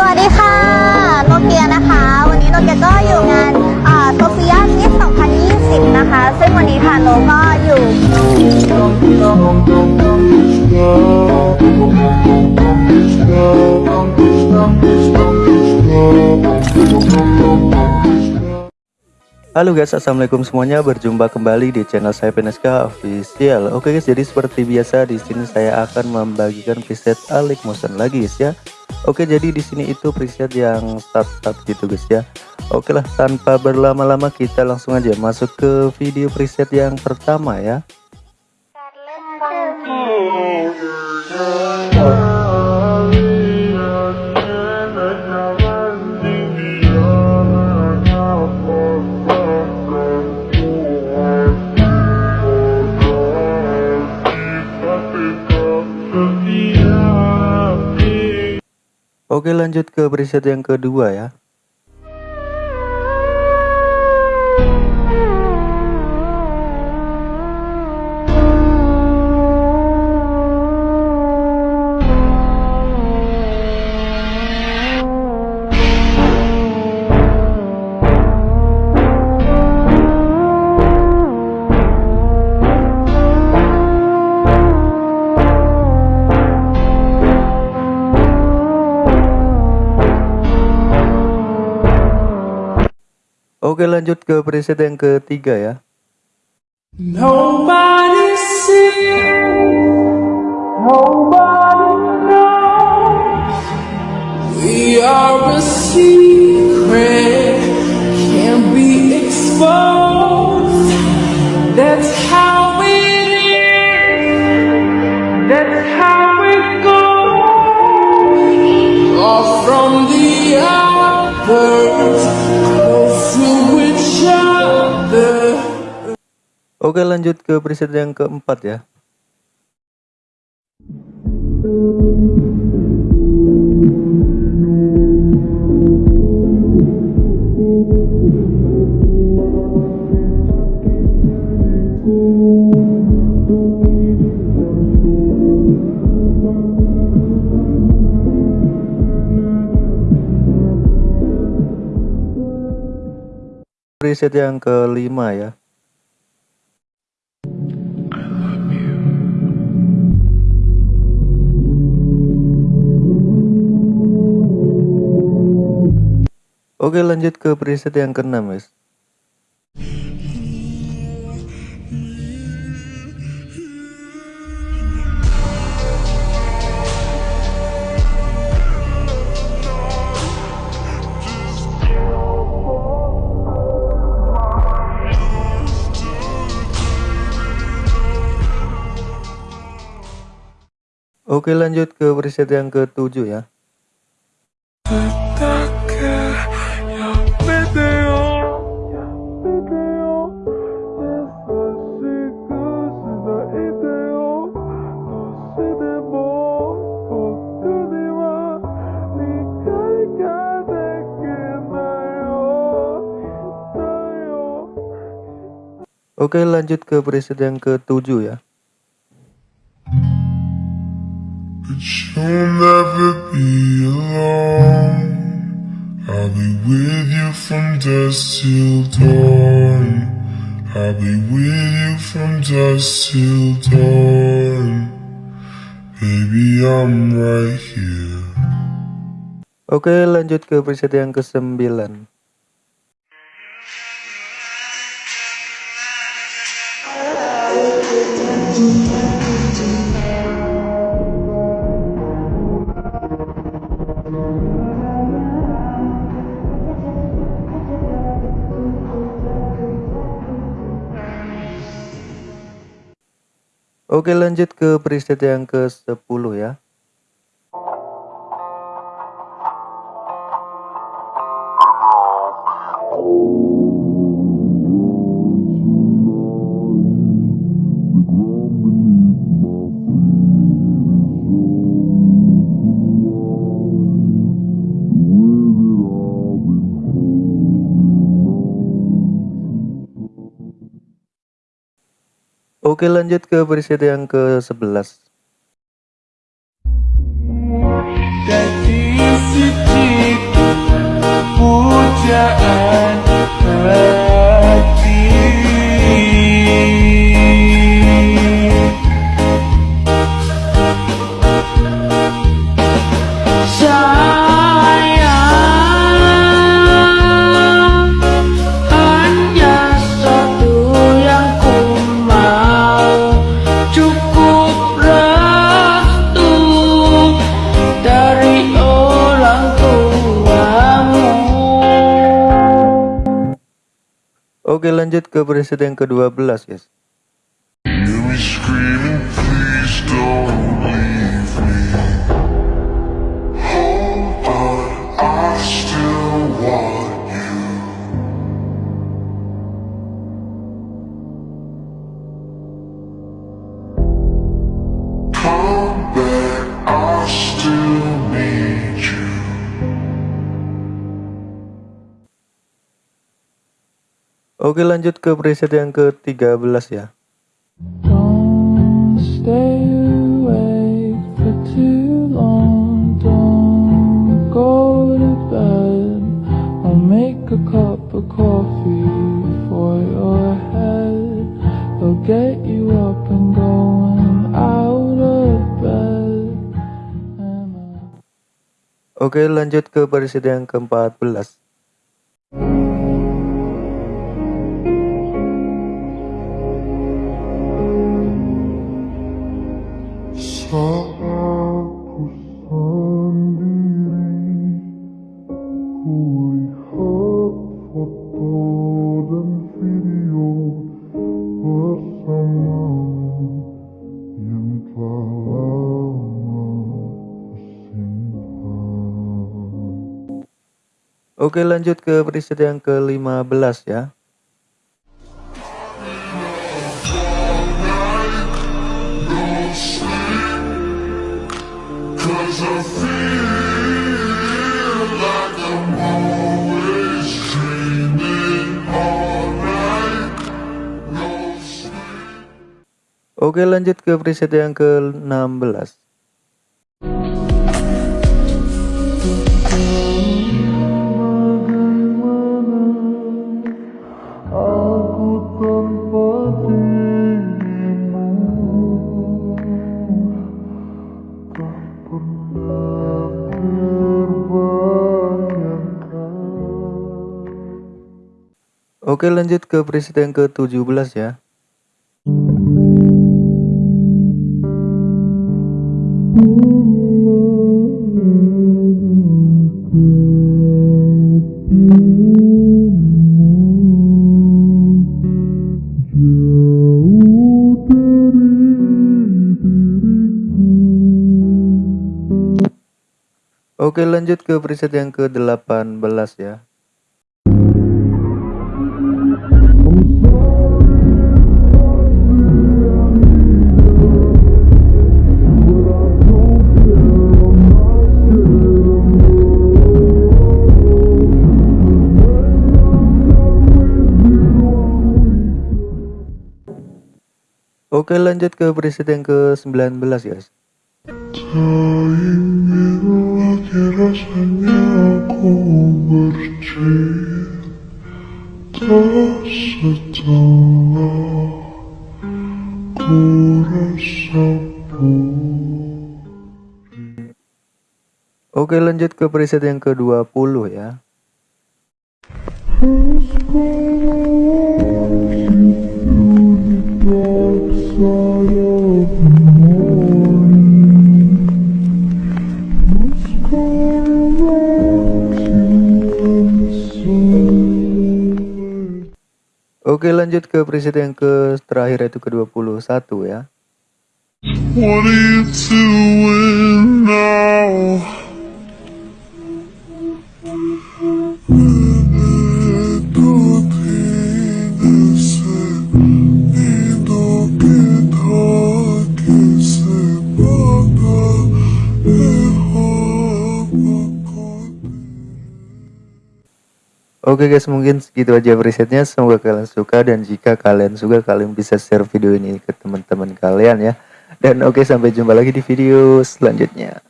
สวัสดีค่ะโนเกียนะคะ วันนี้โนเกียก็อยู่งานโซเฟียมิส2020 นะคะ ซึ่งวันนี้ค่ะโนก็อยู่ Halo guys, assalamualaikum semuanya. Berjumpa kembali di channel saya PNSK Official. Oke guys, jadi seperti biasa di sini saya akan membagikan preset Alik Motion lagi guys ya. Oke, jadi di sini itu preset yang start-start gitu guys ya. Oke lah, tanpa berlama-lama kita langsung aja masuk ke video preset yang pertama ya. Oke lanjut ke preset yang kedua ya Oke lanjut ke preset yang ketiga ya Nobody sees, nobody knows. We are a secret, can't be exposed. That's how Oke lanjut ke preset yang keempat ya. Preset yang kelima ya Oke lanjut ke preset yang keenam guys Oke lanjut ke preset yang ketujuh ya Oke lanjut ke preset yang ketujuh ya But you'll never be alone. I'll be with you from dusk till dawn. I'll be with you from dusk till dawn. Baby, I'm right here. Oke lanjut ke preset yang kesembilan Oke lanjut ke preset yang ke 10 ya Oke lanjut ke preset yang ke-11. Lanjut ke preset yang ke-12 guys and going out of bed. And I Oke lanjut ke preset yang ke-14 Oke lanjut ke preset yang ke-15 ya. Cause I Oke lanjut ke preset yang ke-16 Aku tanpa dirimu Tak pernah terbayangkan Oke lanjut ke preset yang ke-17 ya Oke lanjut ke preset yang ke-18 ya Oke lanjut ke preset yang ke-19 guys aku setelah ku rasa. Oke lanjut ke preset yang ke-20 ya Oke lanjut ke preset yang ke terakhir yaitu ke-21 ya What are you doing now? Oke guys mungkin segitu aja presetnya. Semoga kalian suka dan jika kalian suka kalian bisa share video ini ke teman-teman kalian ya. Dan oke sampai jumpa lagi di video selanjutnya